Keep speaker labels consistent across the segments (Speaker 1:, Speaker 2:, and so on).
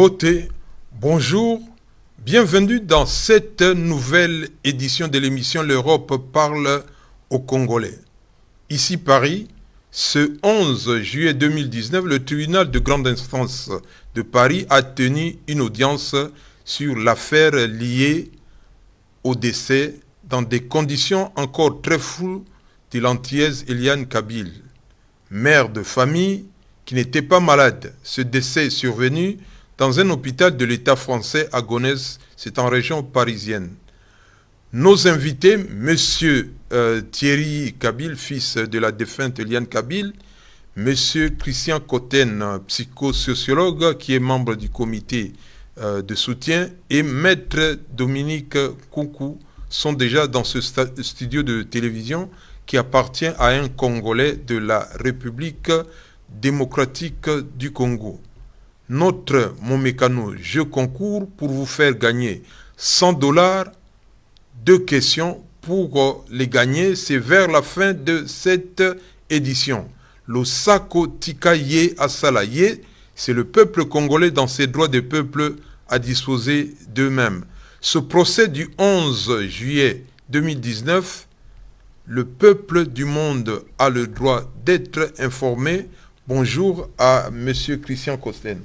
Speaker 1: Mbote, bonjour, bienvenue dans cette nouvelle édition de l'émission L'Europe parle aux Congolais. Ici Paris, ce 11 juillet 2019, le tribunal de grande instance de Paris a tenu une audience sur l'affaire liée au décès dans des conditions encore très floues de l'antillaise Eliane Kabil, mère de famille qui n'était pas malade. Ce décès est survenu dans un hôpital de l'État français à Gonesse, c'est en région parisienne. Nos invités, Monsieur euh, Thierry Kabil, fils de la défunte Eliane Kabil, Monsieur Christian Cotten, psychosociologue qui est membre du comité euh, de soutien, et Maître Dominique Koukou sont déjà dans ce studio de télévision qui appartient à un Congolais de la République démocratique du Congo. Notre mon mécano Je concours pour vous faire gagner 100 dollars deux questions pour les gagner. C'est vers la fin de cette édition. Le Sako Tikaye Asalaye, c'est le peuple congolais dans ses droits de peuple à disposer d'eux-mêmes. Ce procès du 11 juillet 2019, le peuple du monde a le droit d'être informé. Bonjour à M. Christian Costen.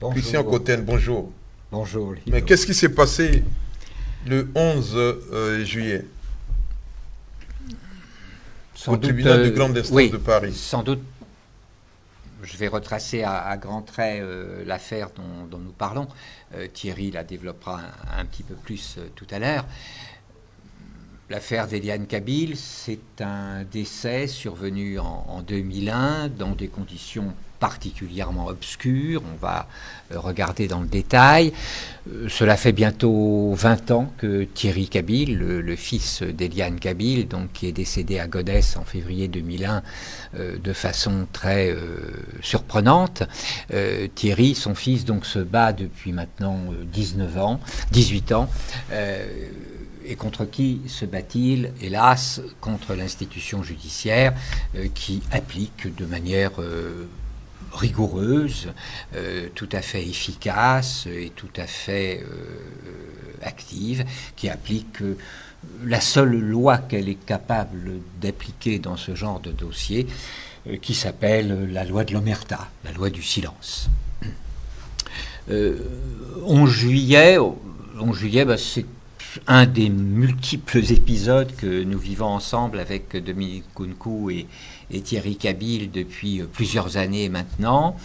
Speaker 1: Christian Cotten, bonjour.
Speaker 2: Bonjour.
Speaker 1: Mais qu'est-ce qui s'est passé le 11 euh, juillet? Au tribunal de euh, grande instance de Paris.
Speaker 2: Sans doute, je vais retracer à, grands traits euh, l'affaire dont, nous parlons. Thierry la développera un, petit peu plus tout à l'heure. L'affaire d'Eliane Kabil, c'est un décès survenu en, en, 2001 dans des conditions particulièrement obscur. On va euh, regarder dans le détail. Euh, cela fait bientôt 20 ans que Thierry Kabil, le, fils d'Eliane Kabil, donc qui est décédé à Godès en février 2001 euh, de façon très surprenante. Thierry, son fils, donc se bat depuis maintenant 19 ans, 18 ans. Et contre qui se bat-il Hélas, contre l'institution judiciaire qui applique de manière rigoureuse, euh, tout à fait efficace et tout à fait euh, active, qui applique euh, la seule loi qu'elle est capable d'appliquer dans ce genre de dossier, qui s'appelle la loi de l'omerta, la loi du silence. 11 juillet, 11 juillet bah, c'est un des multiples épisodes que nous vivons ensemble avec Dominique Kunku et, Thierry Kabil depuis plusieurs années maintenant.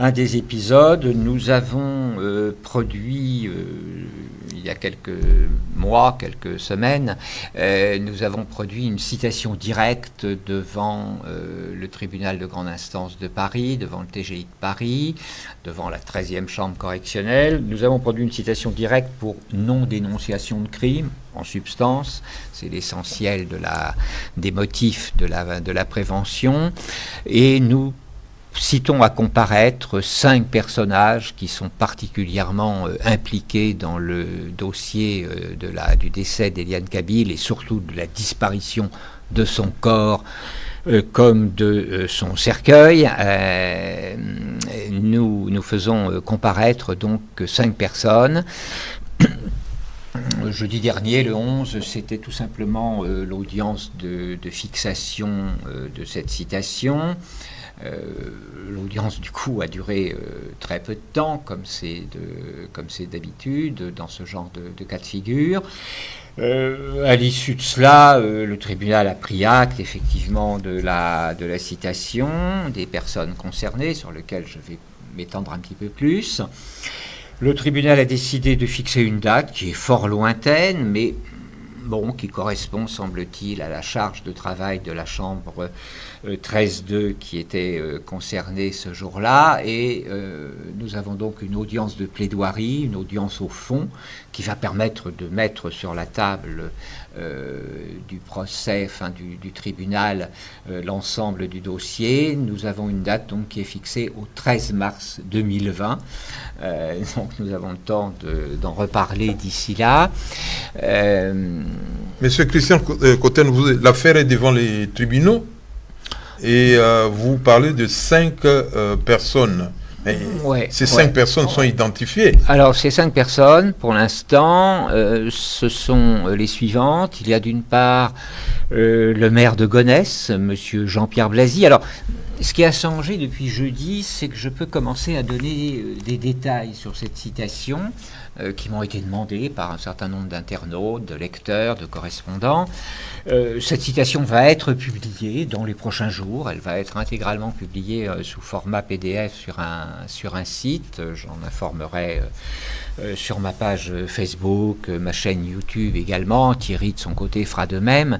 Speaker 2: Un des épisodes, nous avons euh, produit, euh, il y a quelques mois, quelques semaines, nous avons produit une citation directe devant le tribunal de grande instance de Paris, devant le TGI de Paris, devant la 13e chambre correctionnelle. Nous avons produit une citation directe pour non-dénonciation de crime, en substance. C'est l'essentiel des motifs de la, de la prévention. Et nous citons à comparaître cinq personnages qui sont particulièrement euh, impliqués dans le dossier euh, de la, du décès d'Eliane Kabil et surtout de la disparition de son corps euh, comme de son cercueil. nous, nous faisons comparaître donc cinq personnes jeudi dernier, le 11, c'était tout simplement euh, l'audience de, fixation euh, de cette citation. Euh, l'audience, du coup, a duré très peu de temps, comme c'est d'habitude dans ce genre de, cas de figure. à l'issue de cela, le tribunal a pris acte effectivement de la, de la citation des personnes concernées, sur lequel je vais m'étendre un petit peu plus. Le tribunal a décidé de fixer une date qui est fort lointaine, mais bon, qui correspond, semble-t-il, à la charge de travail de la Chambre 13-2 euh, qui était euh, concernée ce jour-là. Et euh, nous avons donc une audience de plaidoirie, une audience au fond, qui va permettre de mettre sur la table du procès, enfin du, tribunal, l'ensemble du dossier. Nous avons une date donc qui est fixée au 13 mars 2020. donc nous avons le temps d'en reparler d'ici là.
Speaker 1: Monsieur Christian Cotten, l'affaire est devant les tribunaux et euh, vous parlez de cinq euh, ces cinq personnes sont identifiées.
Speaker 2: Alors, ces cinq personnes, pour l'instant, euh, ce sont les suivantes. Il y a d'une part euh, le maire de Gonesse, monsieur Jean-Pierre Blasi. Alors, ce qui a changé depuis jeudi, c'est que je peux commencer à donner euh, des détails sur cette citation euh, qui m'ont été demandés par un certain nombre d'internautes, de lecteurs, de correspondants. Euh, cette citation va être publiée dans les prochains jours. Elle va être intégralement publiée sous format PDF sur un, sur un site. J'en informerai sur ma page Facebook, ma chaîne YouTube également. Thierry, de son côté, fera de même.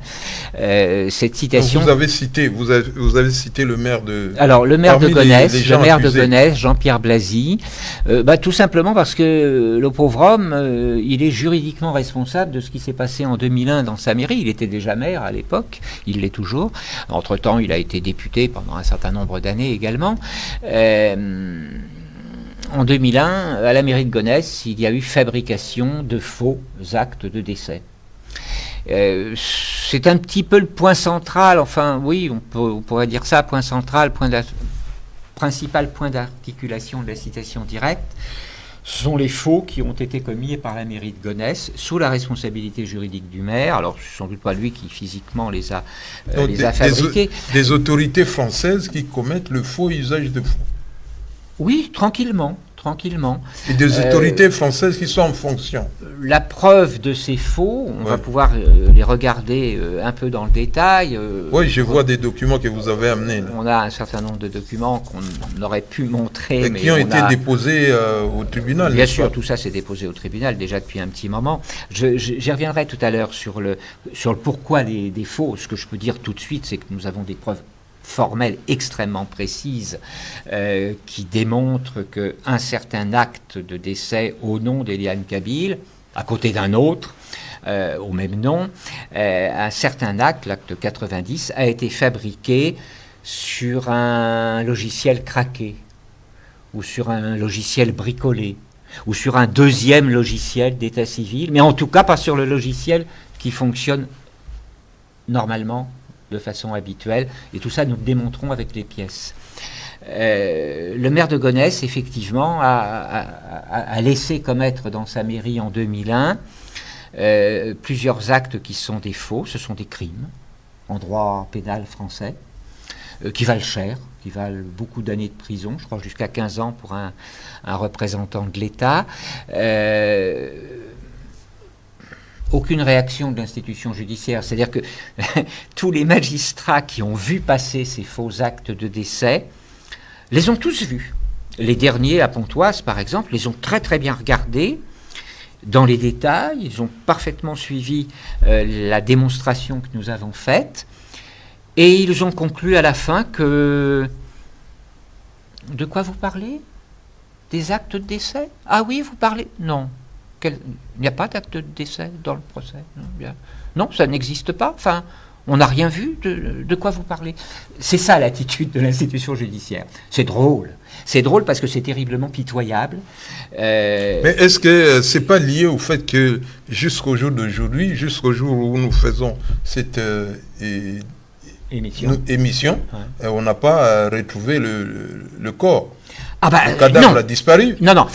Speaker 1: Cette citation. vous avez cité, vous avez, vous avez, cité le maire de.
Speaker 2: Alors, le maire de Gonesse, le maire de Gonesse, Jean-Pierre Blasi, bah, tout simplement parce que le pauvre homme, il est juridiquement responsable de ce qui s'est passé en 2001 dans sa mairie. Il était déjà maire à l'époque, il l'est toujours. Entre-temps, il a été député pendant un certain nombre d'années également en 2001, à la mairie de Gonesse, il y a eu fabrication de faux actes de décès. Euh, c'est un petit peu le point central, enfin oui, on, pourrait dire ça, point central, point principal point d'articulation de la citation directe, ce sont les faux qui ont été commis par la mairie de Gonesse sous la responsabilité juridique du maire. Alors, ce sans doute pas lui qui physiquement les a, euh, les a fabriqués.
Speaker 1: des, autorités françaises qui commettent le faux usage de faux.
Speaker 2: Oui, tranquillement, tranquillement.
Speaker 1: Et des euh, autorités françaises qui sont en fonction.
Speaker 2: La preuve de ces faux, on va pouvoir les regarder euh, un peu dans le détail.
Speaker 1: oui, je vois des documents que vous avez amenés.
Speaker 2: On a un certain nombre de documents qu'on aurait pu montrer.
Speaker 1: Et qui ont été déposés au tribunal.
Speaker 2: Bien sûr, tout ça s'est déposé au tribunal déjà depuis un petit moment. J'y reviendrai tout à l'heure sur le, sur le pourquoi des faux. Ce que je peux dire tout de suite, c'est que nous avons des preuves formelle extrêmement précise euh, qui démontre qu'un certain acte de décès au nom d'Eliane Kabil, à côté d'un autre, euh, au même nom, euh, un certain acte, l'acte 90, a été fabriqué sur un logiciel craqué ou sur un logiciel bricolé ou sur un deuxième logiciel d'état civil, mais en tout cas pas sur le logiciel qui fonctionne normalement de façon habituelle. Et tout ça, nous le démontrons avec les pièces. Euh, le maire de Gonesse, effectivement, a, laissé commettre dans sa mairie en 2001 euh, plusieurs actes qui sont des faux, ce sont des crimes en droit pénal français, euh, qui valent cher, qui valent beaucoup d'années de prison, je crois jusqu'à 15 ans pour un, un représentant de l'État aucune réaction de l'institution judiciaire. C'est-à-dire que tous les magistrats qui ont vu passer ces faux actes de décès les ont tous vus. Les derniers à Pontoise, par exemple, les ont très très bien regardés dans les détails. Ils ont parfaitement suivi euh, la démonstration que nous avons faite. Et ils ont conclu à la fin que... De quoi vous parlez? Des actes de décès? Ah oui, vous parlez Non. Il n'y a pas d'acte de décès dans le procès Non, ça n'existe pas. Enfin, on n'a rien vu de, quoi vous parlez. C'est ça l'attitude de l'institution judiciaire. C'est drôle. C'est drôle parce que c'est terriblement pitoyable.
Speaker 1: Euh, Mais est-ce que euh, c'est pas lié au fait que jusqu'au jour d'aujourd'hui, jusqu'au jour où nous faisons cette euh, émission, on n'a pas retrouvé le, corps
Speaker 2: ah bah,
Speaker 1: Le cadavre a disparu.
Speaker 2: Non, non.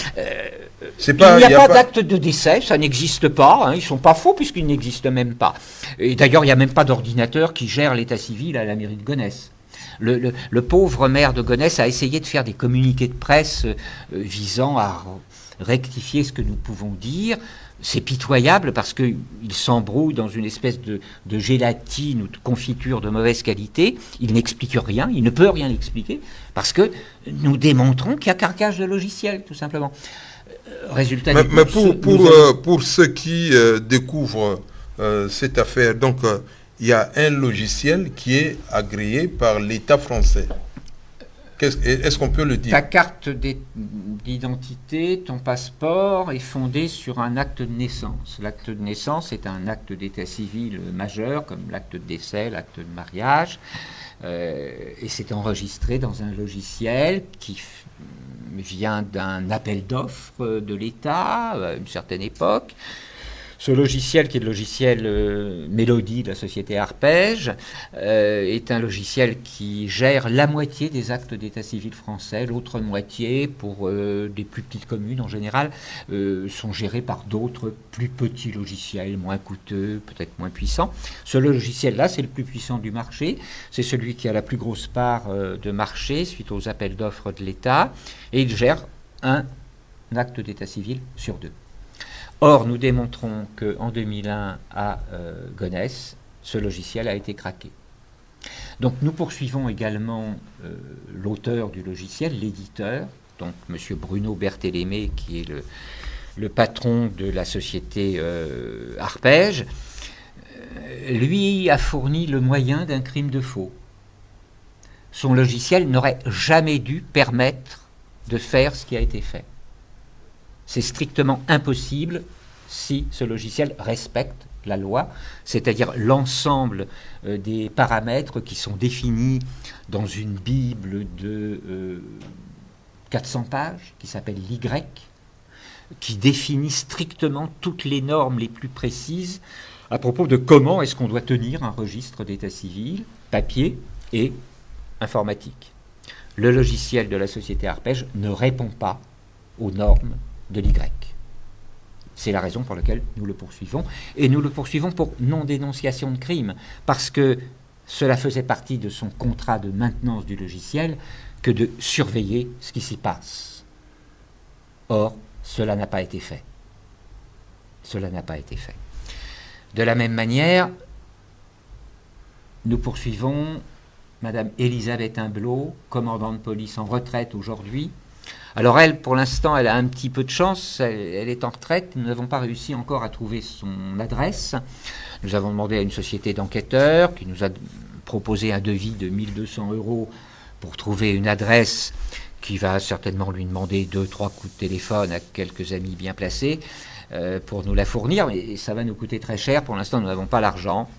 Speaker 2: Il n'y a, pas, d'acte de décès, ça n'existe pas. Hein, ils ne sont pas faux puisqu'ils n'existent même pas. Et d'ailleurs, il n'y a même pas d'ordinateur qui gère l'état civil à la mairie de Gonesse. Le, pauvre maire de Gonesse a essayé de faire des communiqués de presse euh, visant à rectifier ce que nous pouvons dire. C'est pitoyable parce qu'il s'embrouille dans une espèce de, de, gélatine ou de confiture de mauvaise qualité. Il n'explique rien, il ne peut rien expliquer parce que nous démontrons qu'il y a carcage de logiciel, tout simplement
Speaker 1: résultat. Mais, pour, pour, euh, pour, ceux qui euh, découvrent euh, cette affaire, donc il y a un logiciel qui est agréé par l'État français. Est-ce qu'on peut le dire?
Speaker 2: Ta carte d'identité, ton passeport est fondé sur un acte de naissance. L'acte de naissance est un acte d'état civil majeur, comme l'acte de décès, l'acte de mariage. et c'est enregistré dans un logiciel qui vient d'un appel d'offres de l'État à une certaine époque. Ce logiciel, qui est le logiciel euh, Mélodie de la société Arpège, euh, est un logiciel qui gère la moitié des actes d'état civil français. L'autre moitié, pour euh, des plus petites communes en général, sont gérés par d'autres plus petits logiciels, moins coûteux, peut-être moins puissants. Ce logiciel-là, c'est le plus puissant du marché. C'est celui qui a la plus grosse part de marché suite aux appels d'offres de l'État. Et il gère un acte d'état civil sur deux. Or, nous démontrons qu'en 2001, à euh, Gonesse, ce logiciel a été craqué. Donc nous poursuivons également euh, l'auteur du logiciel, l'éditeur, donc M. Bruno Berthélémé, qui est le, patron de la société euh, Arpège. Lui a fourni le moyen d'un crime de faux. Son logiciel n'aurait jamais dû permettre de faire ce qui a été fait. C'est strictement impossible si ce logiciel respecte la loi, c'est-à-dire l'ensemble euh, des paramètres qui sont définis dans une Bible de 400 euh, pages qui s'appelle l'Y, qui définit strictement toutes les normes les plus précises à propos de comment est-ce qu'on doit tenir un registre d'état civil, papier et informatique. Le logiciel de la société Arpège ne répond pas aux normes de l'Y. C'est la raison pour laquelle nous le poursuivons. Et nous le poursuivons pour non-dénonciation de crime, parce que cela faisait partie de son contrat de maintenance du logiciel que de surveiller ce qui s'y passe. Or, cela n'a pas été fait. Cela n'a pas été fait. De la même manière, nous poursuivons Madame Elisabeth Imblot, commandant de police en retraite aujourd'hui, alors elle, pour l'instant, elle a un petit peu de chance, elle, est en retraite, nous n'avons pas réussi encore à trouver son adresse. Nous avons demandé à une société d'enquêteurs qui nous a proposé un devis de 1200 euros pour trouver une adresse qui va certainement lui demander deux, trois coups de téléphone à quelques amis bien placés euh, pour nous la fournir, mais ça va nous coûter très cher. Pour l'instant, nous n'avons pas l'argent.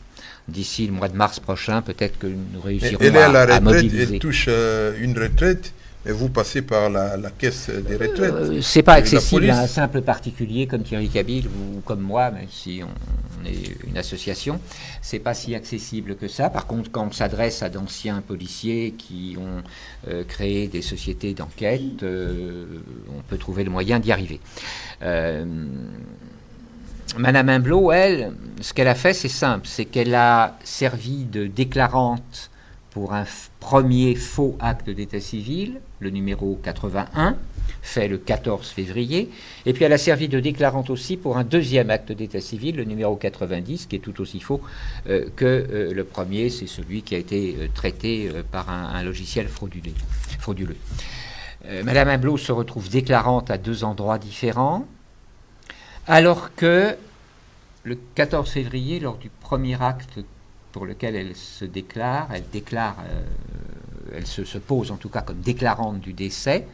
Speaker 2: D'ici le mois de mars prochain, peut-être que nous réussirons elle
Speaker 1: à, la retraite, Elle touche euh, une retraite et vous passez par la, caisse des retraites.
Speaker 2: Euh, c'est pas accessible à un simple particulier comme Thierry Cabil ou comme moi, même si on, est une association. C'est pas si accessible que ça. Par contre, quand on s'adresse à d'anciens policiers qui ont euh, créé des sociétés d'enquête, euh, on peut trouver le moyen d'y arriver. Madame Imblot, elle, ce qu'elle a fait, c'est simple, c'est qu'elle a servi de déclarante pour un premier faux acte d'état civil, le numéro 81, fait le 14 février, et puis elle a servi de déclarante aussi pour un deuxième acte d'état civil, le numéro 90, qui est tout aussi faux euh, que euh, le premier, c'est celui qui a été euh, traité par un, logiciel frauduleux. Madame Imblot se retrouve déclarante à deux endroits différents, alors que le 14 février, lors du premier acte pour lequel elle se déclare, elle déclare, euh, elle se, pose en tout cas comme déclarante du décès,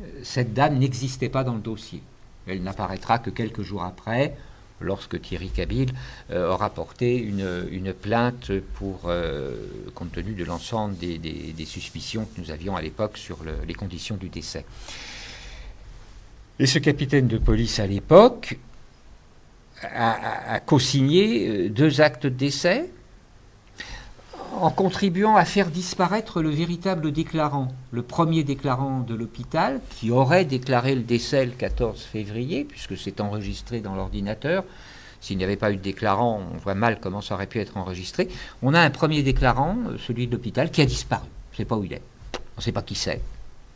Speaker 2: euh, cette dame n'existait pas dans le dossier. Elle n'apparaîtra que quelques jours après, lorsque Thierry Cabil euh, aura porté une, plainte pour, compte tenu de l'ensemble des, suspicions que nous avions à l'époque sur les conditions du décès. Et ce capitaine de police à l'époque a, a co-signé deux actes de décès, en contribuant à faire disparaître le véritable déclarant, le premier déclarant de l'hôpital, qui aurait déclaré le décès le 14 février, puisque c'est enregistré dans l'ordinateur. S'il n'y avait pas eu de déclarant, on voit mal comment ça aurait pu être enregistré. On a un premier déclarant, euh, celui de l'hôpital, qui a disparu. On ne sait pas où il est. On ne sait pas qui c'est.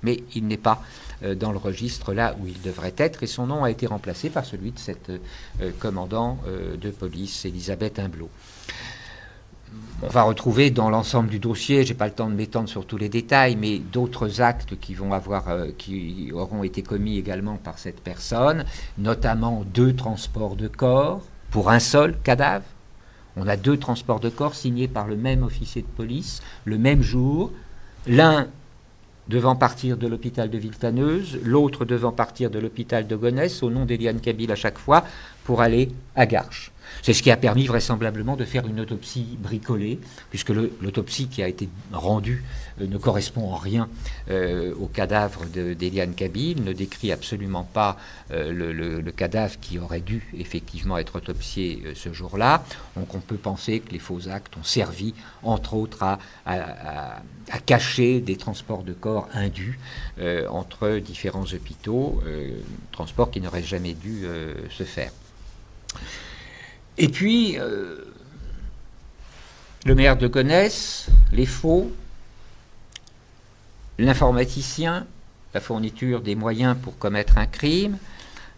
Speaker 2: Mais il n'est pas euh, dans le registre là où il devrait être, et son nom a été remplacé par celui de cette euh, commandant de police, Elisabeth Imblot on va retrouver dans l'ensemble du dossier, j'ai pas le temps de m'étendre sur tous les détails, mais d'autres actes qui vont avoir, euh, qui auront été commis également par cette personne, notamment deux transports de corps pour un seul cadavre. On a deux transports de corps signés par le même officier de police le même jour, l'un devant partir de l'hôpital de Villetaneuse, l'autre devant partir de l'hôpital de Gonesse, au nom d'Eliane Kabil à chaque fois, pour aller à Garches. C'est ce qui a permis vraisemblablement de faire une autopsie bricolée, puisque l'autopsie qui a été rendue euh, ne correspond en rien euh, au cadavre d'Eliane Kabil, ne décrit absolument pas euh, le, cadavre qui aurait dû effectivement être autopsié ce jour-là. Donc on peut penser que les faux actes ont servi, entre autres, à, à cacher des transports de corps indus entre différents hôpitaux, transports qui n'auraient jamais dû se faire. Et puis, euh, le maire de Gonesse, les faux, l'informaticien, la fourniture des moyens pour commettre un crime,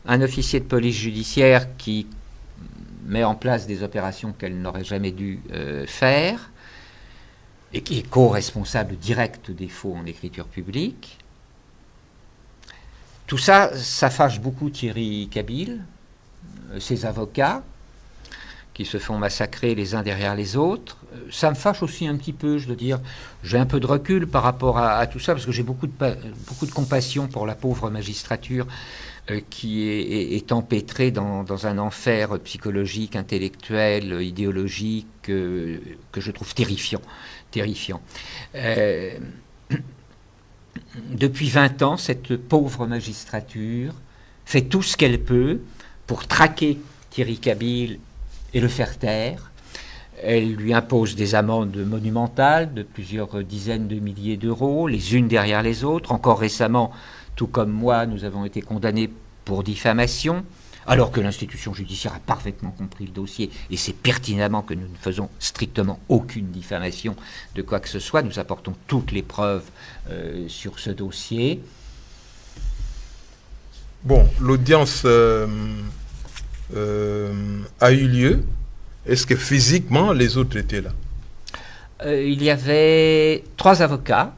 Speaker 2: un officier de police judiciaire qui met en place des opérations qu'elle n'aurait jamais dû euh, faire, et qui est co-responsable direct des faux en écriture publique. Tout ça, ça fâche beaucoup Thierry Kabil, euh, ses avocats, qui se font massacrer les uns derrière les autres. Euh, ça me fâche aussi un petit peu, je dois dire. J'ai un peu de recul par rapport à, tout ça, parce que j'ai beaucoup de, beaucoup de compassion pour la pauvre magistrature euh, qui est, empêtrée dans, un enfer psychologique, intellectuel, idéologique, que je trouve terrifiant. terrifiant. depuis 20 ans, cette pauvre magistrature fait tout ce qu'elle peut pour traquer Thierry Kabil et le faire taire. Elle lui impose des amendes monumentales de plusieurs dizaines de milliers d'euros, les unes derrière les autres. Encore récemment, tout comme moi, nous avons été condamnés pour diffamation, alors que l'institution judiciaire a parfaitement compris le dossier et c'est pertinemment que nous ne faisons strictement aucune diffamation de quoi que ce soit. Nous apportons toutes les preuves euh, sur ce dossier.
Speaker 1: Bon, l'audience euh, a eu lieu. Est-ce que physiquement les autres étaient là?
Speaker 2: Euh, Il y avait trois avocats.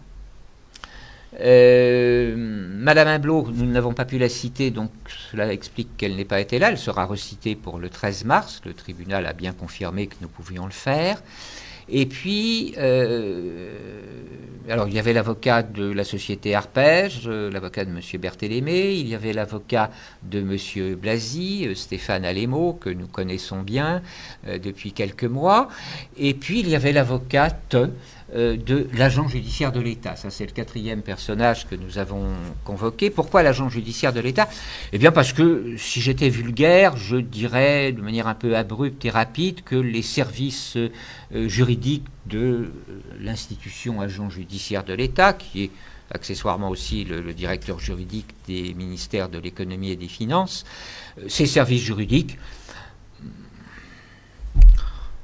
Speaker 2: Madame Imblot, nous n'avons pas pu la citer, donc cela explique qu'elle n'ait pas été là. Elle sera recitée pour le 13 mars. Le tribunal a bien confirmé que nous pouvions le faire. Et puis, euh, alors il y avait l'avocat de la société Arpège, euh, l'avocat de M. Berthélémé, il y avait l'avocat de M. Blasi, euh, Stéphane Alémo, que nous connaissons bien depuis quelques mois, et puis il y avait l'avocate de l'agent judiciaire de l'État. Ça, c'est le quatrième personnage que nous avons convoqué. Pourquoi l'agent judiciaire de l'État? Eh bien, parce que si j'étais vulgaire, je dirais de manière un peu abrupte et rapide que les services euh, juridiques de euh, l'institution agent judiciaire de l'État, qui est accessoirement aussi le, le, directeur juridique des ministères de l'économie et des finances, ces services juridiques,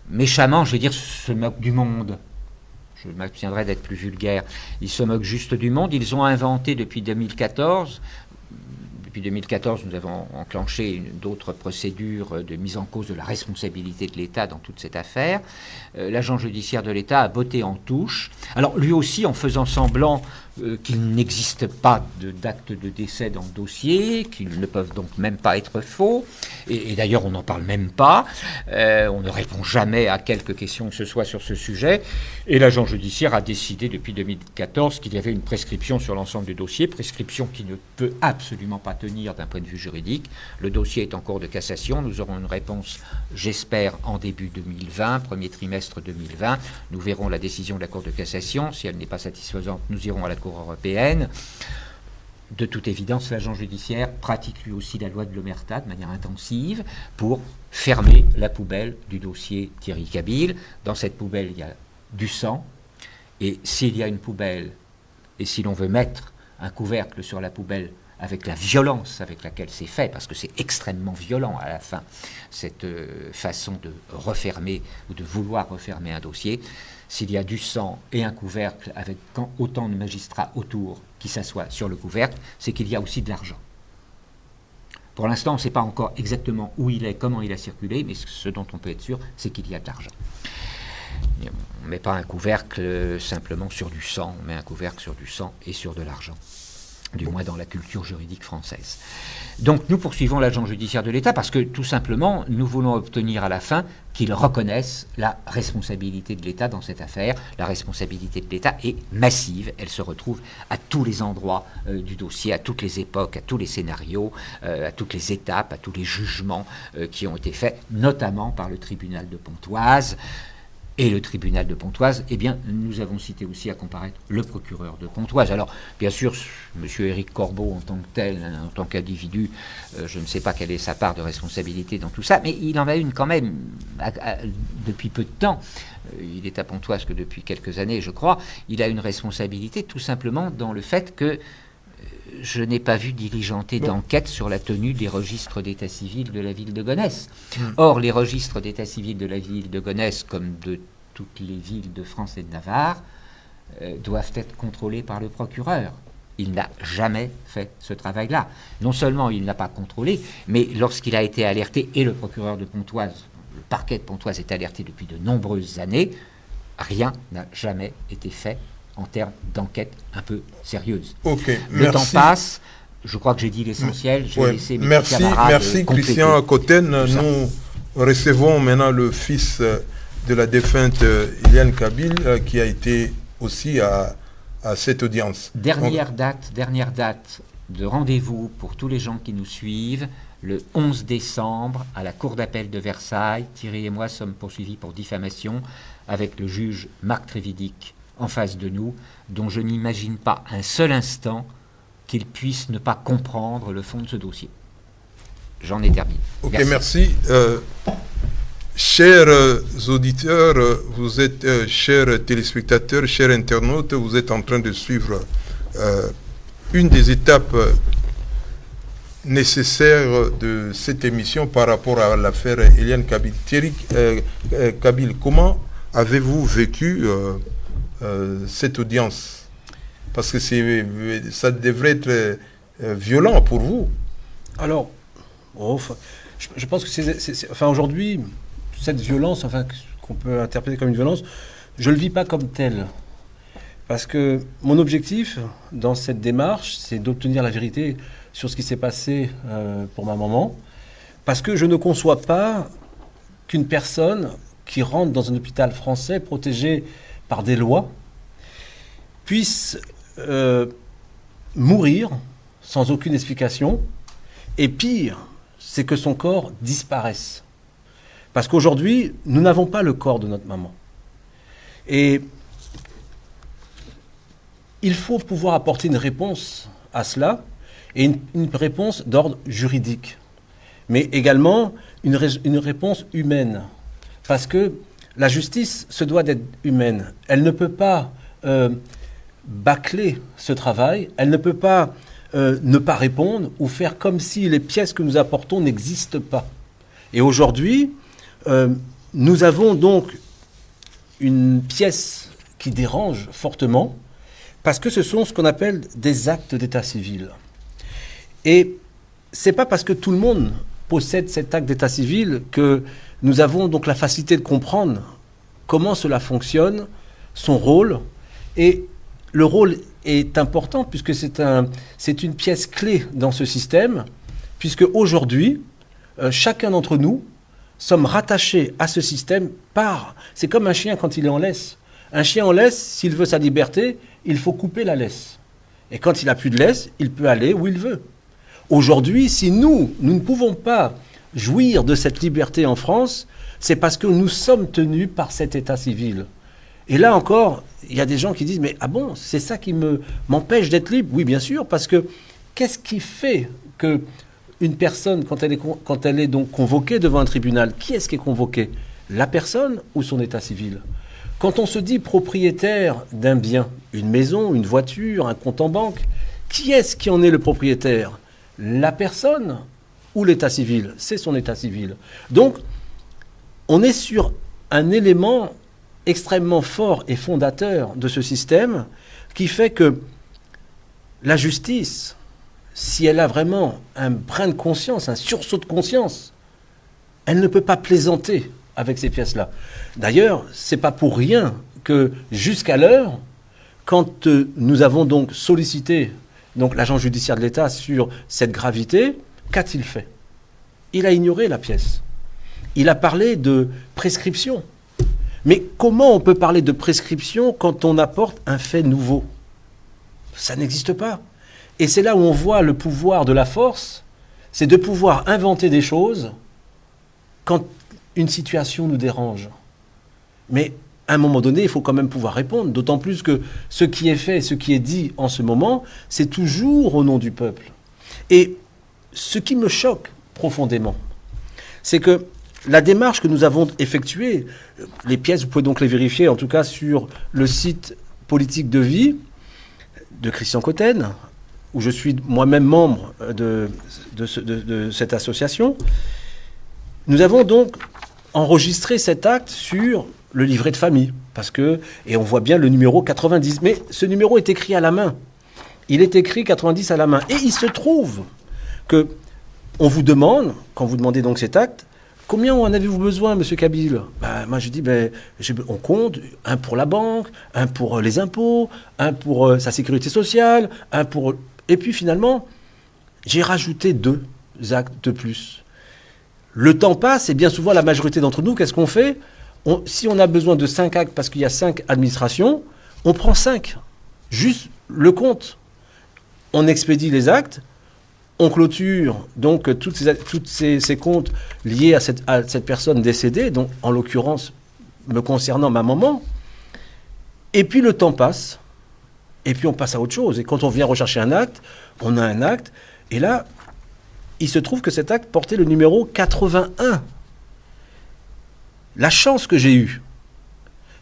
Speaker 2: méchamment, je vais dire, se moquent du monde je m'abstiendrai d'être plus vulgaire, ils se moquent juste du monde. Ils ont inventé depuis 2014 depuis 2014, nous avons enclenché d'autres procédures de mise en cause de la responsabilité de l'État dans toute cette affaire. Euh, l'agent judiciaire de l'État a botté en touche. Alors lui aussi, en faisant semblant euh, qu'il n'existe pas d'acte de, décès dans le dossier, qu'ils ne peuvent donc même pas être faux, et, d'ailleurs on n'en parle même pas, euh, on ne répond jamais à quelque question que ce soit sur ce sujet, et l'agent judiciaire a décidé depuis 2014 qu'il y avait une prescription sur l'ensemble du dossier, prescription qui ne peut absolument pas tenir d'un point de vue juridique. Le dossier est en cours de cassation, nous aurons une réponse, j'espère, en début 2020, premier trimestre 2020, nous verrons la décision de la Cour de cassation, si elle n'est pas satisfaisante, nous irons à la Cour européenne. De toute évidence, l'agent judiciaire pratique lui aussi la loi de l'Omerta de manière intensive pour fermer la poubelle du dossier Thierry Kabil. Dans cette poubelle, il y a du sang. Et s'il y a une poubelle, et si l'on veut mettre un couvercle sur la poubelle avec la violence avec laquelle c'est fait, parce que c'est extrêmement violent à la fin, cette euh, façon de refermer ou de vouloir refermer un dossier, s'il y a du sang et un couvercle avec autant de magistrats autour qui s'assoient sur le couvercle, c'est qu'il y a aussi de l'argent. Pour l'instant, on ne sait pas encore exactement où il est, comment il a circulé, mais ce dont on peut être sûr, c'est qu'il y a de l'argent. On ne met pas un couvercle simplement sur du sang, on met un couvercle sur du sang et sur de l'argent. Du moins dans la culture juridique française. Donc nous poursuivons l'agent judiciaire de l'État parce que tout simplement nous voulons obtenir à la fin qu'il reconnaisse la responsabilité de l'État dans cette affaire. La responsabilité de l'État est massive, elle se retrouve à tous les endroits euh, du dossier, à toutes les époques, à tous les scénarios, euh, à toutes les étapes, à tous les jugements euh, qui ont été faits, notamment par le tribunal de Pontoise et le tribunal de Pontoise, eh bien, nous avons cité aussi à comparaître le procureur de Pontoise. Alors, bien sûr, M. Éric Corbeau, en tant que tel, en tant qu'individu, euh, je ne sais pas quelle est sa part de responsabilité dans tout ça, mais il en a une quand même depuis peu de temps. Euh, il est à Pontoise que depuis quelques années, je crois. Il a une responsabilité tout simplement dans le fait que je n'ai pas vu diligenter d'enquête sur la tenue des registres d'état civil de la ville de Gonesse. Hmm. Or, les registres d'état civil de la ville de Gonesse, comme de toutes les villes de France et de Navarre, euh, doivent être contrôlés par le procureur. Il n'a jamais fait ce travail-là. Non seulement il n'a pas contrôlé, mais lorsqu'il a été alerté, et le procureur de Pontoise, le parquet de Pontoise est alerté depuis de nombreuses années, rien n'a jamais été fait en termes d'enquête un peu sérieuse. le temps passe. Je crois que j'ai dit l'essentiel.
Speaker 1: merci, merci Christian Cotten. Nous recevons maintenant le fils de la défunte Iliane Kabil euh, qui a été aussi à, cette audience.
Speaker 2: Dernière date, dernière date de rendez-vous pour tous les gens qui nous suivent. Le 11 décembre, à la Cour d'appel de Versailles, Thierry et moi sommes poursuivis pour diffamation avec le juge Marc Trévidic en face de nous, dont je n'imagine pas un seul instant qu'il puisse ne pas comprendre le fond de ce dossier. J'en ai terminé.
Speaker 1: Ok, merci. Euh, chers euh, auditeurs, euh, vous êtes, chers téléspectateurs, chers internautes, vous êtes en train de suivre une des étapes nécessaires de cette émission par rapport à l'affaire Eliane Kabil. Thierry Kabil, comment avez-vous vécu euh, cette audience Parce que ça devrait être euh, violent pour vous.
Speaker 3: Alors, oh, je, pense que c'est, enfin aujourd'hui, cette violence, enfin qu'on peut interpréter comme une violence, je le vis pas comme telle. Parce que mon objectif dans cette démarche, c'est d'obtenir la vérité sur ce qui s'est passé euh, pour ma maman. Parce que je ne conçois pas qu'une personne qui rentre dans un hôpital français protégé par des lois, puisse euh, mourir sans aucune explication. Et pire, c'est que son corps disparaisse. Parce qu'aujourd'hui, nous n'avons pas le corps de notre maman. Et il faut pouvoir apporter une réponse à cela, et une, réponse d'ordre juridique, mais également une, une réponse humaine. Parce que la justice se doit d'être humaine. Elle ne peut pas euh, bâcler ce travail. Elle ne peut pas euh, ne pas répondre ou faire comme si les pièces que nous apportons n'existent pas. Et aujourd'hui, euh, nous avons donc une pièce qui dérange fortement parce que ce sont ce qu'on appelle des actes d'état civil. Et c'est pas parce que tout le monde possède cet acte d'état civil que nous avons donc la facilité de comprendre comment cela fonctionne, son rôle. Et le rôle est important puisque c'est un, une pièce clé dans ce système, puisque aujourd'hui, euh, chacun d'entre nous sommes rattachés à ce système par... C'est comme un chien quand il est en laisse. Un chien en laisse, s'il veut sa liberté, il faut couper la laisse. Et quand il n'a plus de laisse, il peut aller où il veut. Aujourd'hui, si nous, nous ne pouvons pas jouir de cette liberté en France, c'est parce que nous sommes tenus par cet état civil. Et là encore, il y a des gens qui disent, mais ah bon, c'est ça qui me m'empêche d'être libre? Oui, bien sûr, parce que qu'est-ce qui fait que une personne, quand elle est, quand elle est donc convoquée devant un tribunal, qui est-ce qui est convoqué? La personne ou son état civil? Quand on se dit propriétaire d'un bien, une maison, une voiture, un compte en banque, qui est-ce qui en est le propriétaire? La personne ou l'état civil C'est son état civil. Donc, on est sur un élément extrêmement fort et fondateur de ce système qui fait que la justice, si elle a vraiment un brin de conscience, un sursaut de conscience, elle ne peut pas plaisanter avec ces pièces-là. D'ailleurs, c'est pas pour rien que jusqu'à l'heure, quand euh, nous avons donc sollicité donc l'agent judiciaire de l'État, sur cette gravité, qu'a-t-il fait? Il a ignoré la pièce. Il a parlé de prescription. Mais comment on peut parler de prescription quand on apporte un fait nouveau? Ça n'existe pas. Et c'est là où on voit le pouvoir de la force, c'est de pouvoir inventer des choses quand une situation nous dérange. Mais à un moment donné, il faut quand même pouvoir répondre, d'autant plus que ce qui est fait, ce qui est dit en ce moment, c'est toujours au nom du peuple. Et ce qui me choque profondément, c'est que la démarche que nous avons effectuée, les pièces, vous pouvez donc les vérifier, en tout cas sur le site politique de vie de Christian Cotten, où je suis moi-même membre de, cette association, nous avons donc enregistré cet acte sur le livret de famille, parce que, et on voit bien le numéro 90, mais ce numéro est écrit à la main. Il est écrit 90 à la main. Et il se trouve on vous demande, quand vous demandez donc cet acte, Combien en avez-vous besoin, monsieur Kabyle ben, Moi, je dis, ben, on compte un pour la banque, un pour euh, les impôts, un pour euh, sa sécurité sociale, un pour. Et puis finalement, j'ai rajouté deux actes de plus. Le temps passe et bien souvent, la majorité d'entre nous, qu'est-ce qu'on fait? Si on a besoin de cinq actes parce qu'il y a cinq administrations, on prend cinq. Juste le compte. On expédie les actes on clôture donc toutes ces, comptes liés à cette, personne décédée, donc en l'occurrence me concernant ma maman. Et puis le temps passe, et puis on passe à autre chose. Et quand on vient rechercher un acte, on a un acte, et là, il se trouve que cet acte portait le numéro 81. La chance que j'ai eue,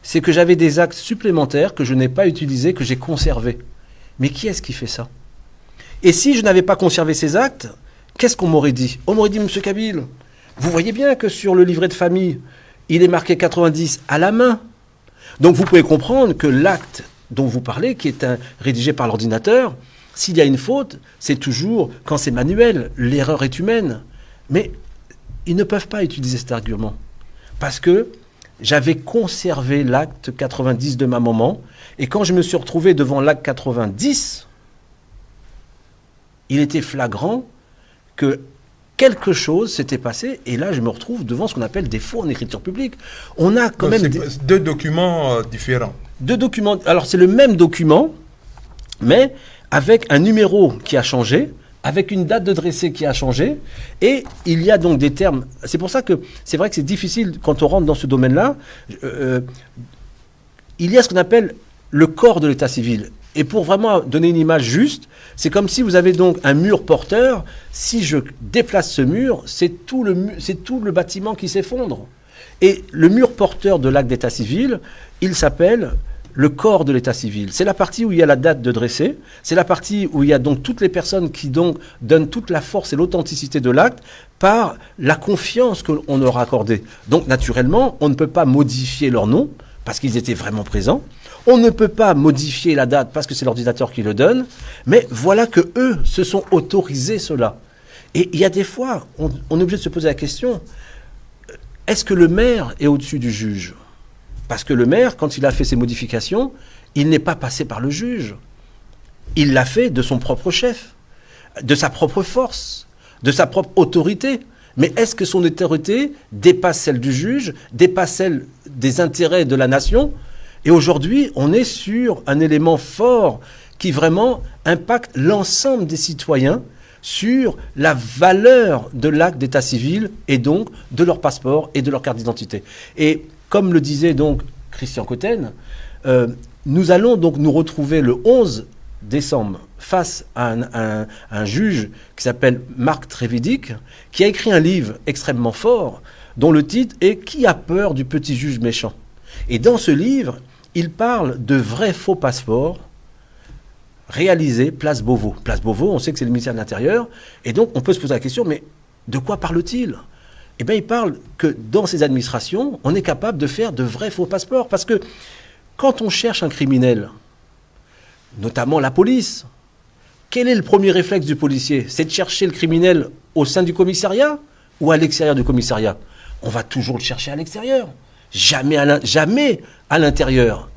Speaker 3: c'est que j'avais des actes supplémentaires que je n'ai pas utilisés, que j'ai conservés. Mais qui est-ce qui fait ça? Et si je n'avais pas conservé ces actes, qu'est-ce qu'on m'aurait dit? On m'aurait dit, Monsieur Kabyle, vous voyez bien que sur le livret de famille, il est marqué 90 à la main. Donc vous pouvez comprendre que l'acte dont vous parlez, qui est rédigé par l'ordinateur, s'il y a une faute, c'est toujours quand c'est manuel, l'erreur est humaine. Mais ils ne peuvent pas utiliser cet argument. Parce que j'avais conservé l'acte 90 de ma maman, et quand je me suis retrouvé devant l'acte 90, il était flagrant que quelque chose s'était passé, et là je me retrouve devant ce qu'on appelle des faux en écriture publique. On a quand même
Speaker 1: deux documents euh, différents.
Speaker 3: Deux documents. Alors c'est le même document, mais avec un numéro qui a changé, avec une date de dressé qui a changé, et il y a donc des termes. C'est pour ça que c'est vrai que c'est difficile quand on rentre dans ce domaine-là. Euh, euh, il y a ce qu'on appelle le corps de l'état civil. Et pour vraiment donner une image juste, c'est comme si vous avez donc un mur porteur. Si je déplace ce mur, c'est tout le, c'est tout le bâtiment qui s'effondre. Et le mur porteur de l'acte d'état civil, il s'appelle le corps de l'état civil. C'est la partie où il y a la date de dressé, c'est la partie où il y a donc toutes les personnes qui donc donnent toute la force et l'authenticité de l'acte par la confiance qu'on leur a accordée. Donc naturellement, on ne peut pas modifier leur nom parce qu'ils étaient vraiment présents. On ne peut pas modifier la date parce que c'est l'ordinateur qui le donne, mais voilà que eux se sont autorisés cela. Et il y a des fois, on, est obligé de se poser la question est-ce que le maire est au-dessus du juge? Parce que le maire, quand il a fait ses modifications, il n'est pas passé par le juge. Il l'a fait de son propre chef, de sa propre force, de sa propre autorité. Mais est-ce que son autorité dépasse celle du juge, dépasse celle des intérêts de la nation? Et aujourd'hui, on est sur un élément fort qui vraiment impacte l'ensemble des citoyens sur la valeur de l'acte d'état civil et donc de leur passeport et de leur carte d'identité. Et comme le disait donc Christian Cotten, euh, nous allons donc nous retrouver le 11 décembre face à un, un juge qui s'appelle Marc Trévidic, qui a écrit un livre extrêmement fort dont le titre est Qui a peur du petit juge méchant? Et dans ce livre, il parle de vrais faux passeports réalisés place Beauvau. Place Beauvau, on sait que c'est le ministère de l'Intérieur, et donc on peut se poser la question, mais de quoi parle-t-il? Eh bien, il parle que dans ces administrations, on est capable de faire de vrais faux passeports, parce que quand on cherche un criminel, notamment la police, quel est le premier réflexe du policier? C'est de chercher le criminel au sein du commissariat ou à l'extérieur du commissariat? On va toujours le chercher à l'extérieur jamais à l'intérieur.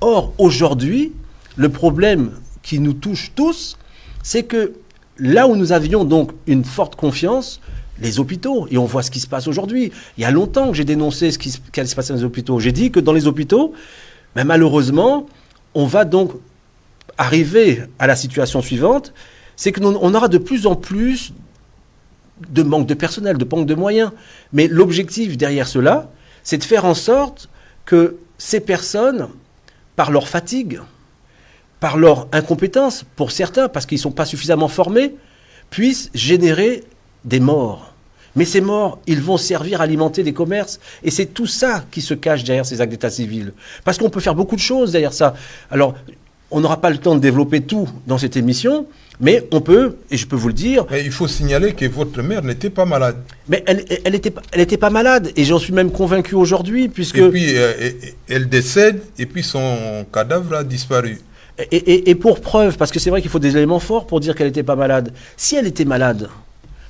Speaker 3: Or, aujourd'hui, le problème qui nous touche tous, c'est que là où nous avions donc une forte confiance, les hôpitaux, et on voit ce qui se passe aujourd'hui. Il y a longtemps que j'ai dénoncé ce qui allait se passer dans les hôpitaux. J'ai dit que dans les hôpitaux, ben malheureusement, on va donc arriver à la situation suivante, c'est qu'on aura de plus en plus de manque de personnel, de manque de moyens. Mais l'objectif derrière cela, c'est de faire en sorte que ces personnes, par leur fatigue, par leur incompétence, pour certains, parce qu'ils ne sont pas suffisamment formés, puissent générer des morts. Mais ces morts, ils vont servir à alimenter les commerces. Et c'est tout ça qui se cache derrière ces actes d'état civil. Parce qu'on peut faire beaucoup de choses derrière ça. Alors, on n'aura pas le temps de développer tout dans cette émission, mais on peut, et je peux vous le dire.
Speaker 1: Mais il faut signaler que votre mère n'était pas malade.
Speaker 3: Mais elle, elle était, elle était pas malade, et j'en suis même convaincu aujourd'hui, puisque.
Speaker 1: Et puis, euh, elle décède, et puis son cadavre a disparu.
Speaker 3: Et, et pour preuve, parce que c'est vrai qu'il faut des éléments forts pour dire qu'elle n'était pas malade. Si elle était malade,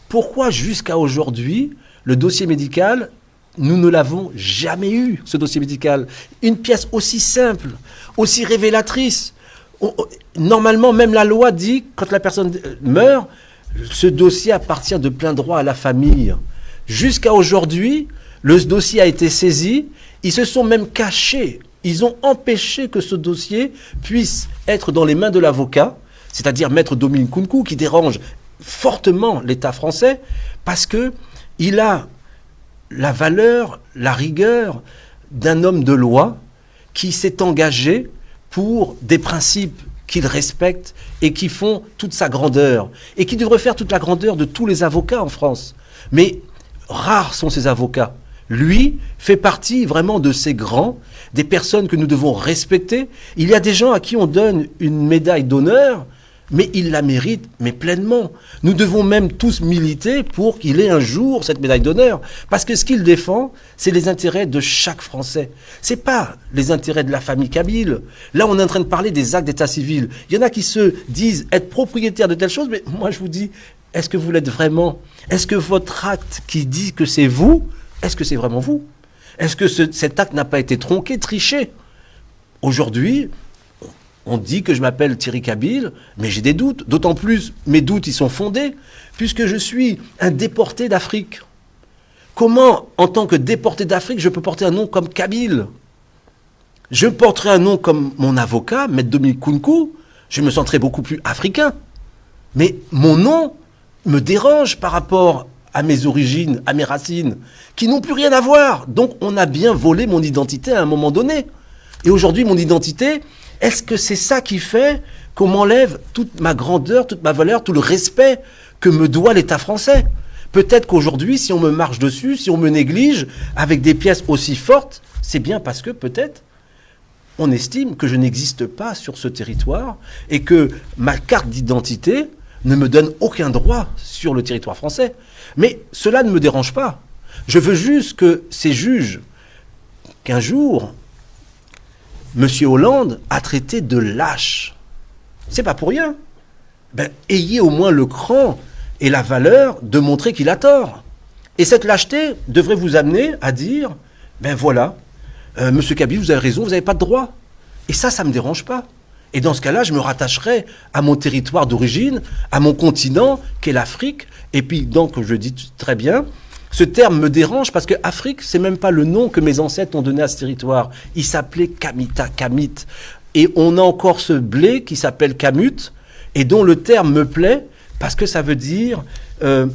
Speaker 3: pourquoi jusqu'à aujourd'hui, le dossier médical, nous ne l'avons jamais eu, ce dossier médical? Une pièce aussi simple, aussi révélatrice. Normalement, même la loi dit, quand la personne euh, meurt, ce dossier appartient de plein droit à la famille. Jusqu'à aujourd'hui, le dossier a été saisi, ils se sont même cachés, ils ont empêché que ce dossier puisse être dans les mains de l'avocat, c'est-à-dire Maître Dominique Kunku, qui dérange fortement l'État français parce que il a la valeur, la rigueur d'un homme de loi qui s'est engagé pour des principes qu'il respecte et qui font toute sa grandeur et qui devrait faire toute la grandeur de tous les avocats en France. Mais rares sont ces avocats. Lui fait partie vraiment de ces grands, des personnes que nous devons respecter. Il y a des gens à qui on donne une médaille d'honneur mais il la mérite, mais pleinement. Nous devons même tous militer pour qu'il ait un jour cette médaille d'honneur. Parce que ce qu'il défend, c'est les intérêts de chaque Français. C'est pas les intérêts de la famille Kabyle. Là, on est en train de parler des actes d'état civil. Il y en a qui se disent être propriétaires de telle chose, mais moi, je vous dis, est-ce que vous l'êtes vraiment? Est-ce que votre acte qui dit que c'est vous, est-ce que c'est vraiment vous? Est-ce que cet acte n'a pas été tronqué, triché? Aujourd'hui, on dit que je m'appelle Thierry Kabyle, mais j'ai des doutes. D'autant plus, mes doutes, ils sont fondés, puisque je suis un déporté d'Afrique. Comment, en tant que déporté d'Afrique, je peux porter un nom comme Kabyle Je porterai un nom comme mon avocat, Maître Dominique Kunku, je me sentirais beaucoup plus africain. Mais mon nom me dérange par rapport à mes origines, à mes racines, qui n'ont plus rien à voir. Donc on a bien volé mon identité à un moment donné. Et aujourd'hui, mon identité, est-ce que c'est ça qui fait qu'on m'enlève toute ma grandeur, toute ma valeur, tout le respect que me doit l'État français? Peut-être qu'aujourd'hui, si on me marche dessus, si on me néglige avec des pièces aussi fortes, c'est bien parce que peut-être on estime que je n'existe pas sur ce territoire et que ma carte d'identité ne me donne aucun droit sur le territoire français. Mais cela ne me dérange pas. Je veux juste que ces juges, qu'un jour, M. Hollande a traité de lâche. C'est pas pour rien. Ben, ayez au moins le cran et la valeur de montrer qu'il a tort. Et cette lâcheté devrait vous amener à dire, ben voilà, euh, Monsieur Kabyle, vous avez raison, vous n'avez pas de droit. Et ça, ça ne me dérange pas. Et dans ce cas-là, je me rattacherai à mon territoire d'origine, à mon continent, qu'est l'Afrique. Et puis, donc, je dis très bien, ce terme me dérange parce que Afrique, c'est même pas le nom que mes ancêtres ont donné à ce territoire. Il s'appelait Kamita, Kamit. Et on a encore ce blé qui s'appelle Kamut et dont le terme me plaît parce que ça veut dire euh,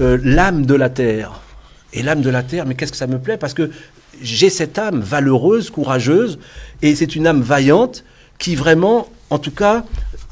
Speaker 3: euh, l'âme de la terre. Et l'âme de la terre, mais qu'est-ce que ça me plaît? Parce que j'ai cette âme valeureuse, courageuse, et c'est une âme vaillante qui vraiment, en tout cas,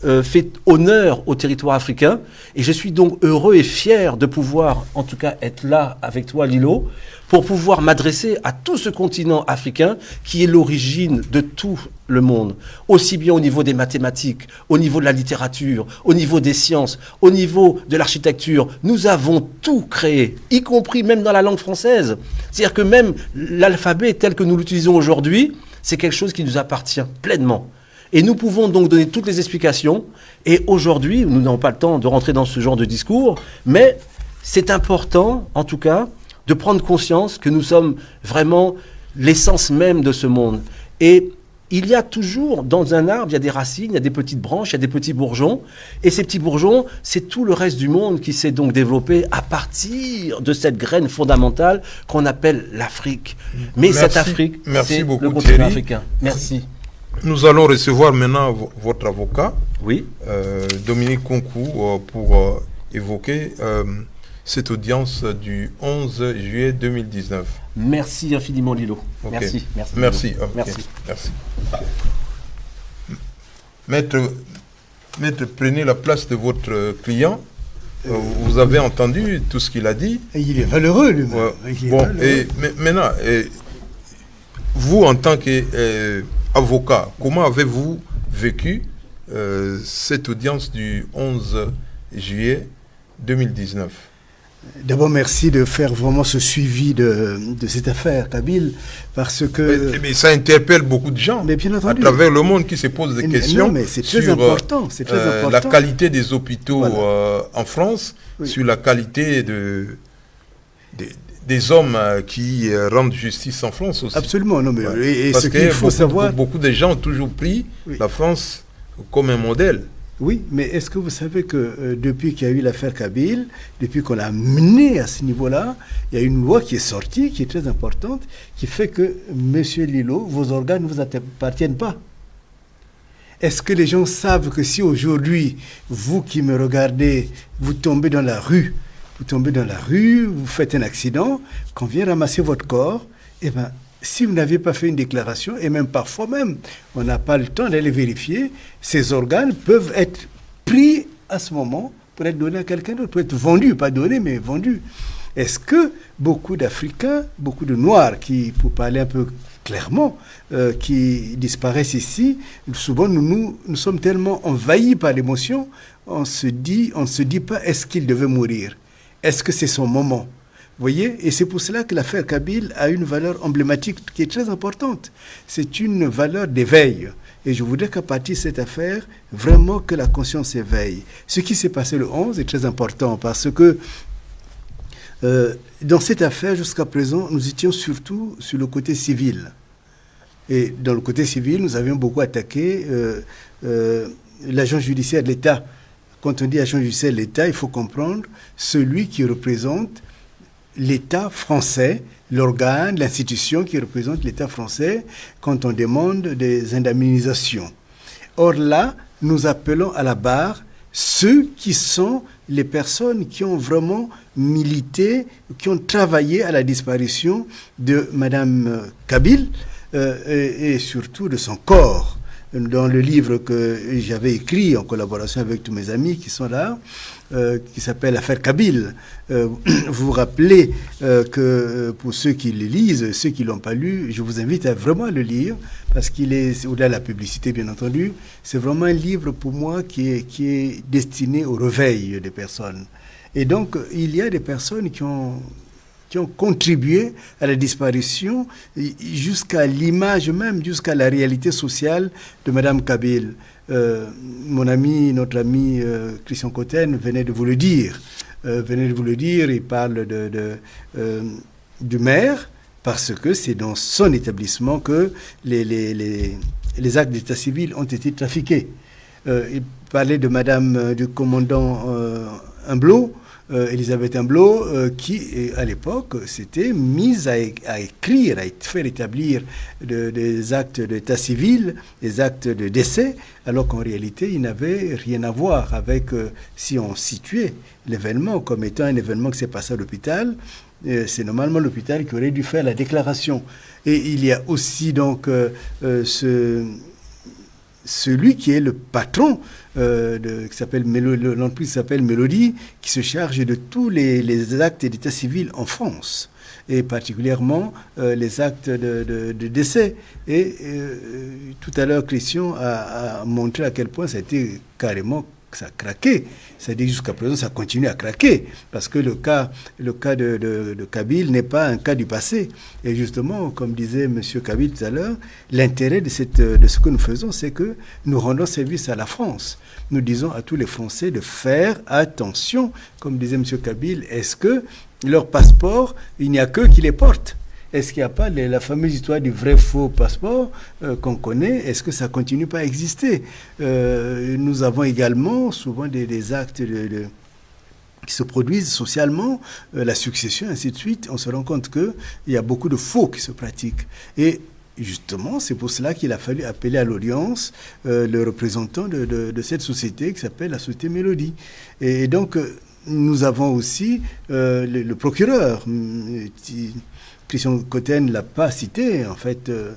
Speaker 3: euh, fait honneur au territoire africain. Et je suis donc heureux et fier de pouvoir, en tout cas, être là avec toi, Lilo, pour pouvoir m'adresser à tout ce continent africain qui est l'origine de tout le monde, aussi bien au niveau des mathématiques, au niveau de la littérature, au niveau des sciences, au niveau de l'architecture. Nous avons tout créé, y compris même dans la langue française. C'est-à-dire que même l'alphabet tel que nous l'utilisons aujourd'hui, c'est quelque chose qui nous appartient pleinement. Et nous pouvons donc donner toutes les explications. Et aujourd'hui, nous n'avons pas le temps de rentrer dans ce genre de discours, mais c'est important, en tout cas, de prendre conscience que nous sommes vraiment l'essence même de ce monde. Et il y a toujours dans un arbre, il y a des racines, il y a des petites branches, il y a des petits bourgeons. Et ces petits bourgeons, c'est tout le reste du monde qui s'est donc développé à partir de cette graine fondamentale qu'on appelle l'Afrique. Mais
Speaker 1: Merci-
Speaker 3: cette Afrique, c'est le continent
Speaker 1: Thierry.
Speaker 3: africain. Merci.
Speaker 1: Nous allons recevoir maintenant vo- votre avocat,
Speaker 3: Oui.
Speaker 1: euh, Dominique Concourt, euh, pour euh, évoquer euh, cette audience du 11 juillet 2019.
Speaker 3: Merci infiniment, Lilo. Merci. Merci.
Speaker 1: Merci.
Speaker 3: Lilo. Merci.
Speaker 1: merci. Maître, maître, prenez la place de votre client. Euh, vous avez entendu tout ce qu'il a dit.
Speaker 4: Et il est valeureux, lui-même.
Speaker 1: Ouais.
Speaker 4: Il est
Speaker 1: Bon,
Speaker 4: valeureux.
Speaker 1: et maintenant, vous en tant qu'avocat, comment avez-vous vécu euh, cette audience du 11 juillet 2019
Speaker 4: D'abord, merci de faire vraiment ce suivi de, de cette affaire, Kabyle, parce que...
Speaker 1: mais, mais ça interpelle beaucoup de gens
Speaker 4: Mais bien
Speaker 1: à
Speaker 4: entendu.
Speaker 1: travers le monde qui se posent des
Speaker 4: Mais
Speaker 1: questions
Speaker 4: non, mais très
Speaker 1: sur euh,
Speaker 4: important, très
Speaker 1: euh,
Speaker 4: important.
Speaker 1: la qualité des hôpitaux
Speaker 4: Voilà.
Speaker 1: euh, en France,
Speaker 4: Oui.
Speaker 1: sur la qualité de, des, des hommes euh, qui euh, rendent justice en France aussi.
Speaker 4: Absolument, non, mais
Speaker 1: Ouais.
Speaker 4: et, et
Speaker 1: Parce
Speaker 4: ce qu'il faut
Speaker 1: beaucoup,
Speaker 4: savoir...
Speaker 1: beaucoup de gens ont toujours pris
Speaker 4: Oui.
Speaker 1: la France comme un modèle.
Speaker 4: Oui, mais est-ce que vous savez que euh, depuis qu'il y a eu l'affaire Kabyle, depuis qu'on l'a mené à ce niveau-là, il y a une loi qui est sortie, qui est très importante, qui fait que, Monsieur Lilo, vos organes ne vous appartiennent pas. Est-ce que les gens savent que si aujourd'hui, vous qui me regardez, vous tombez dans la rue, vous tombez dans la rue, vous faites un accident, qu'on vient ramasser votre corps, eh ben, si vous n'aviez pas fait une déclaration, et même parfois même, on n'a pas le temps d'aller vérifier, ces organes peuvent être pris à ce moment pour être donnés à quelqu'un d'autre, pour être vendus, pas donnés, mais vendus. Est-ce que beaucoup d'Africains, beaucoup de Noirs, qui, pour parler un peu clairement, euh, qui disparaissent ici, souvent nous, nous, nous sommes tellement envahis par l'émotion, on on ne se dit pas est-ce qu'il devait mourir? Est-ce que c'est son moment? Vous voyez? Et c'est pour cela que l'affaire Kabyle a une valeur emblématique qui est très importante. C'est une valeur d'éveil. Et je voudrais qu'à partir de cette affaire, vraiment que la conscience éveille. Ce qui s'est passé le 11 est très important parce que euh, dans cette affaire, jusqu'à présent, nous étions surtout sur le côté civil. Et dans le côté civil, nous avions beaucoup attaqué euh, euh, l'agent judiciaire de l'État. Quand on dit agent judiciaire l'État, il faut comprendre celui qui représente l'État français, l'organe, l'institution qui représente l'État français quand on demande des indemnisations. Or là, nous appelons à la barre ceux qui sont les personnes qui ont vraiment milité, qui ont travaillé à la disparition de Madame Kabyle euh, et surtout de son corps dans le livre que j'avais écrit en collaboration avec tous mes amis qui sont là, euh, qui s'appelle Affaire Kabyle. Euh, vous vous rappelez euh, que pour ceux qui le lisent, ceux qui l'ont pas lu, je vous invite à vraiment le lire parce qu'il est au-delà de la publicité bien entendu. C'est vraiment un livre pour moi qui est qui est destiné au réveil des personnes. Et donc il y a des personnes qui ont qui ont contribué à la disparition jusqu'à l'image même, jusqu'à la réalité sociale de Madame Kabyle. Euh, mon ami, notre ami euh, Christian Cotten venait de vous le dire. Euh, venait de vous le dire, il parle de, du maire parce que c'est dans son établissement que les, les, les, les actes d'état civil ont été trafiqués. il parlait de Madame, du commandant Humblot, euh, Elisabeth Humblot, euh, qui, à l'époque, s'était mise à, écrire, à faire établir de, des actes d'état civil, des actes de décès, alors qu'en réalité, il n'avait rien à voir avec, euh, si on situait l'événement comme étant un événement qui s'est passé à l'hôpital, c'est normalement l'hôpital qui aurait dû faire la déclaration. Et il y a aussi donc ce celui qui est le patron euh, qui s'appelle l'entreprise s'appelle Mélodie, qui se charge de tous les, actes d'état civil en France et particulièrement euh, les actes de, décès. Et euh, tout à l'heure, Christian a, a, montré à quel point ça a été carrément ça a craqué. C'est-à-dire jusqu'à présent, ça continue à craquer. Parce que le cas, le cas de, de, n'est pas un cas du passé. Et justement, comme disait M. Kabyle tout à l'heure, l'intérêt de ce que nous faisons, c'est que nous rendons service à la France. Nous disons à tous les Français de faire attention. Comme disait M. Kabyle, est-ce que leur passeport, il n'y a qu'eux qui les portent est-ce qu'il n'y a pas la fameuse histoire du vrai faux passeport euh, qu'on connaît? Est-ce que ça continue pas à exister? Euh, Nous avons également souvent des, actes qui se produisent socialement, euh, la succession, ainsi de suite, on se rend compte qu'il y a beaucoup de faux qui se pratiquent. Et justement, c'est pour cela qu'il a fallu appeler à l'audience le représentant de, cette société qui s'appelle la Société Mélodie. Et, donc, nous avons aussi le, procureur. hum, Christian Cotten ne l'a pas cité, en fait, euh,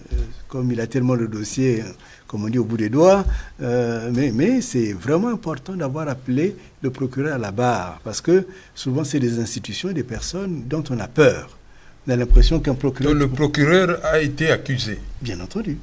Speaker 4: comme il a tellement le dossier, comme on dit, au bout des doigts. euh, mais mais c'est vraiment important d'avoir appelé le procureur à la barre, parce que souvent, c'est des institutions et des personnes dont on a peur. On a l'impression qu'un procureur...
Speaker 1: Donc, le procureur a été accusé.
Speaker 4: Bien entendu.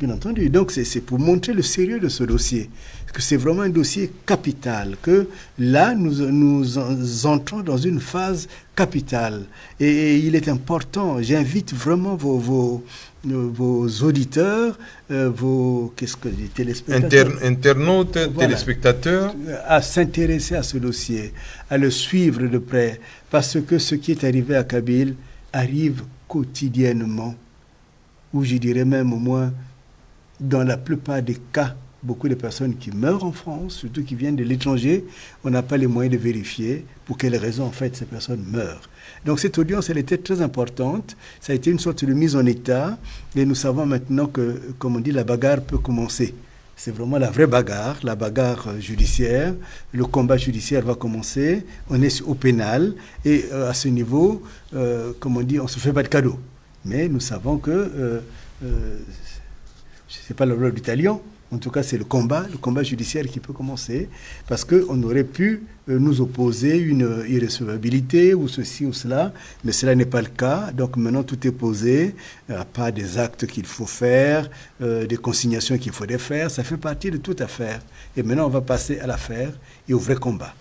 Speaker 4: Bien entendu. Donc, c'est pour montrer le sérieux de ce dossier. Que c'est vraiment un dossier capital. Que là, nous, nous en- entrons dans une phase capitale. Et, et il est important, j'invite vraiment vos, vos, vos auditeurs, euh, vos qu'est-ce que, les téléspectateurs,
Speaker 1: Inter- internautes,
Speaker 4: Voilà.
Speaker 1: téléspectateurs.
Speaker 4: à s'intéresser à ce dossier, à le suivre de près, parce que ce qui est arrivé à Kabylie arrive quotidiennement, ou je dirais même au moins dans la plupart des cas, beaucoup de personnes qui meurent en France, surtout qui viennent de l'étranger, on n'a pas les moyens de vérifier pour quelles raisons en fait ces personnes meurent. Donc cette audience, elle était très importante. Ça a été une sorte de mise en état. Et nous savons maintenant que, comme on dit, la bagarre peut commencer. C'est vraiment la vraie bagarre, la bagarre euh, judiciaire. Le combat judiciaire va commencer. On est au pénal. Et euh, à ce niveau, euh, comme on dit, on ne se fait pas de cadeaux. Mais nous savons que, je ne sais pas le rôle du talion, en tout cas c'est le combat, le combat judiciaire qui peut commencer, parce qu'on aurait pu euh, nous opposer une irrecevabilité ou ceci ou cela, mais cela n'est pas le cas. Donc maintenant tout est posé, euh, à part des actes qu'il faut faire, euh, des consignations qu'il faudrait faire, ça fait partie de toute affaire. Et maintenant on va passer à l'affaire et au vrai combat.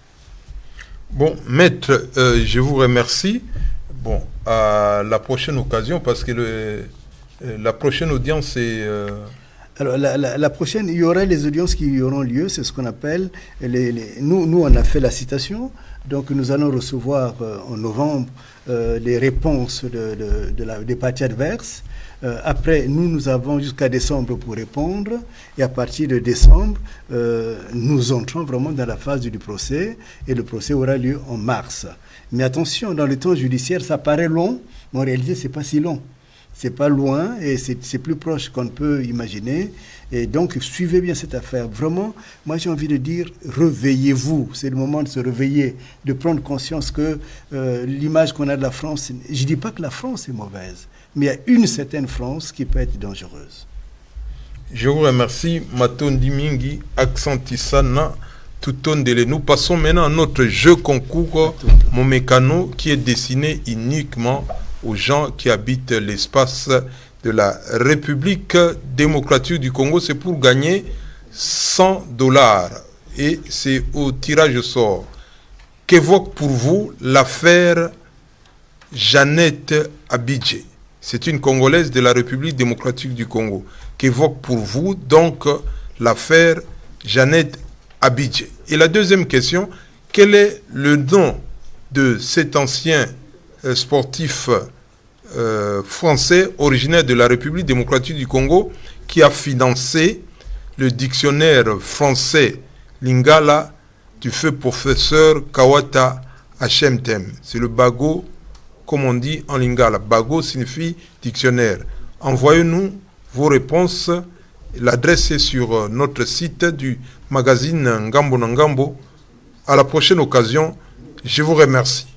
Speaker 1: Bon, maître, je vous remercie. Bon, à la prochaine occasion, parce que le, la prochaine audience est... euh,
Speaker 4: Alors la, prochaine, il y aura les audiences qui auront lieu, c'est ce qu'on appelle, les, nous, nous on a fait la citation, donc nous allons recevoir euh, en novembre euh, les réponses de, des parties adverses. Euh, après, nous, nous avons jusqu'à décembre pour répondre, et à partir de décembre, euh, nous entrons vraiment dans la phase du procès, et le procès aura lieu en mars. Mais attention, dans le temps judiciaire, ça paraît long, mais en réalité, c'est pas si long. C'est pas loin et c'est plus proche qu'on ne peut imaginer. Et donc, suivez bien cette affaire. Vraiment, moi j'ai envie de dire, réveillez-vous. C'est le moment de se réveiller, de prendre conscience que euh, l'image qu'on a de la France, je dis pas que la France est mauvaise, mais il y a une certaine France qui peut être dangereuse.
Speaker 1: Je vous remercie, Matondi Mingi, Accentisana, Tutondele. Nous passons maintenant à notre jeu concours, mon mécano, qui est destiné uniquement aux gens qui habitent l'espace de la République démocratique du Congo. C'est pour gagner 100 dollars. Et c'est au tirage au sort. Qu'évoque pour vous l'affaire Jeannette Abidje? C'est une Congolaise de la République démocratique du Congo. Qu'évoque pour vous donc l'affaire Jeannette Abidje? Et la deuxième question, quel est le nom de cet ancien sportif euh, français originaire de la République démocratique du Congo qui a financé le dictionnaire français Lingala du feu professeur Kawata Hachemtem. C'est le bago, comme on dit en Lingala. Bago signifie dictionnaire. Envoyez-nous vos réponses. L'adresse est sur euh, notre site du magazine Ngambo Ngambo. À la prochaine occasion, je vous remercie.